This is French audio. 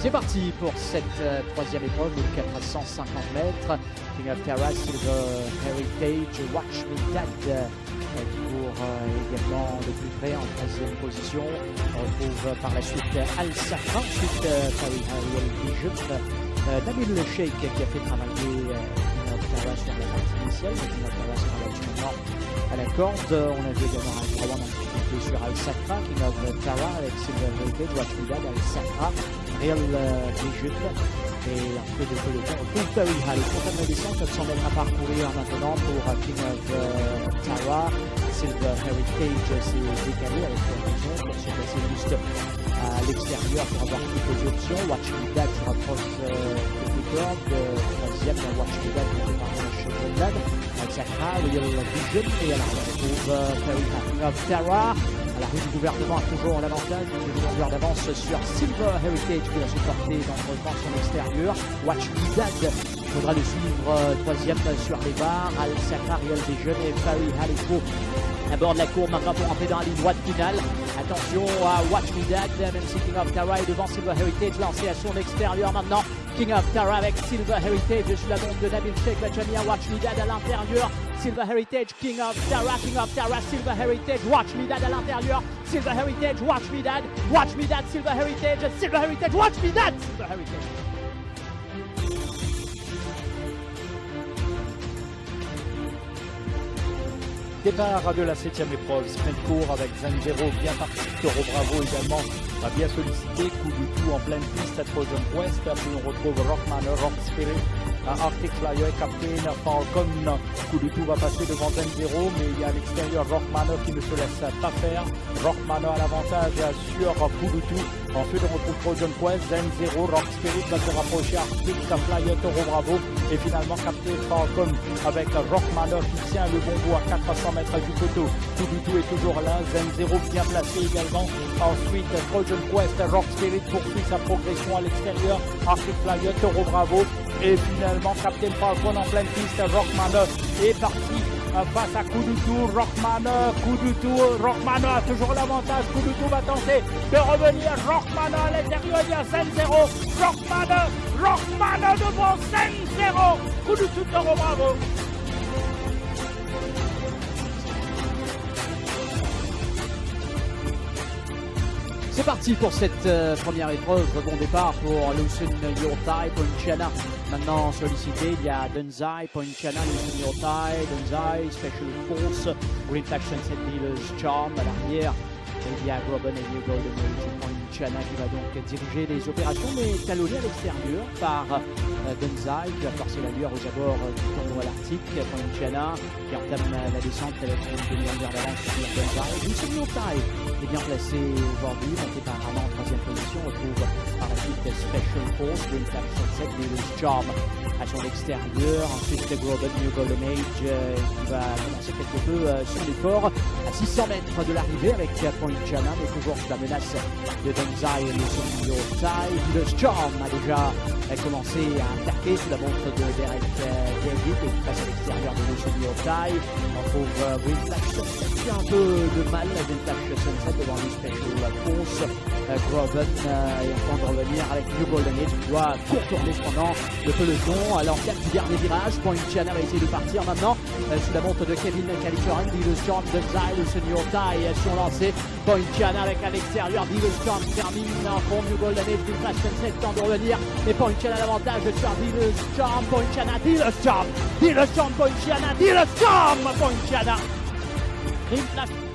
C'est parti pour cette euh, troisième épreuve, de 450 mètres. King of Terra, Silver Heritage, Watch Me Dad euh, qui court euh, également de plus près en troisième position. On retrouve par la suite Al Safran, ensuite Paris Harriel Vision, Nabil Le Sheikh qui a fait travailler Terra sur la partie initiale, Terra sera là maintenant à la corde. On a vu également un Drawan un petit peu sur Al Safra, King of Terra avec Silver Heritage, Watch Me Dad, Al Safra. Real Vision et un peu de peloton pour Very High. Pour la descente, 700 mètres à parcourir maintenant pour King of uh, Tara. Silver Heritage s'est décalé avec raison pour se placer juste à l'extérieur pour avoir les options. Watch Me Dad se rapproche euh. Troisième, Watch Me Dad monté par le Chevrolet. Sakra, Real Vision et alors on retrouve uh, High. King of Tara. La rue du gouvernement a toujours l'avantage d'une longueur d'avance sur Silver Heritage qui va se porter dangereusement son extérieur. Watch Me Dad, il faudra le suivre euh, troisième sur les barres. Al Sakar, Real Vision et Farid Halipo à bord de la courbe maintenant pour entrer dans la ligne droite finale. Attention à Watch Me Dad, même si King of Tara est devant Silver Heritage lancé à son extérieur maintenant. King of Tara avec Silver Heritage sur la montre de Nabil Sheikh Bachania, Watch Me Dad à l'intérieur. Silver Heritage, King of Tara, King of Tara, Silver Heritage, Watch Me Dad à l'intérieur. Silver Heritage, Watch Me Dad, Watch Me Dad, Silver Heritage, Silver Heritage, Watch Me Dad, Silver Heritage. Départ de la septième épreuve, sprint court avec Zanzero bien parti, Toro Bravo également a bien sollicité, coup du tout en pleine piste à Trojan West, puis on retrouve Rockman, Rock Spirit, Arctic Flyer, Captain, Falcon, coup va passer devant Zanzero, mais il y a à l'extérieur Rockman qui ne se laisse pas faire, Rockman a l'avantage sur tout, ensuite on retrouve Trojan Quest, Zanzero, Rock Spirit va se rapprocher, Arctic Flyer, Toro Bravo, et finalement Captain Falcon avec Rockman qui tient le bon bout à 400 mètres du poteau. Tout est toujours là. Zen 0 bien placé également. Ensuite, Trojan Quest, Rock Spirit poursuit sa progression à l'extérieur. Arctic Flyer, Toro Bravo. Et finalement, Captain Falcon en pleine piste. Rockman est parti face à coup du tout, Rockman, coup tout, Rockman a toujours l'avantage, coup va tenter de revenir, Rockman à l'intérieur, il y a 5-0, Rockman, Rockman devant 5-0, coup Bravo. Parti pour cette euh, première épreuve. Bon départ pour Lucen Yortai, Poinchiana. Maintenant sollicité, il y a Denzai, Poinchiana, Lucen Yortai, Denzai, Special Force, Green Sunset Dealers Charm à l'arrière. A Groban et Golden Age Poinchiana qui va donc diriger les opérations, mais talonné à l'extérieur par euh, Denzai qui va forcer la lueur aux abords euh, du tournoi l'Arctique. Poinchiana qui entame la descente avec une demi-heure d'avance sur Denzai. Lucen Yortai est bien placé aujourd'hui, monté par en troisième position, on retrouve par la suite Special Force, Green Flash Sunset, Dealers Charm à son extérieur, ensuite Groban New Golden Age euh, qui va commencer quelque peu son effort à 600 mètres de l'arrivée avec Poinchana, mais toujours sous la menace de Denzai et le Sonio Tai. Dealers Charm a déjà commencé à attaquer sous la montre de Derek euh, David et qui passe à l'extérieur de Sonio Tai. On trouve Sunset qui a un peu de mal, Flash Sunset devant le Special Force. Groban est en train de revenir avec New Golden Age qui doit contourner cependant le peloton à l'enquête du dernier virage. Poinchiana va essayer de partir maintenant euh, sous la montre de Kevin Calicoran. Storm de Zyle, le senior taille sont lancés. Poinchiana avec à l'extérieur. Storm termine en fond. New Golden Age, Flash Sunset temps de revenir. Mais Poinchiana l'avantage sur Storm. Poinchiana, Storm. Storm, Poinchiana, Storm. Poinchiana. Green Flash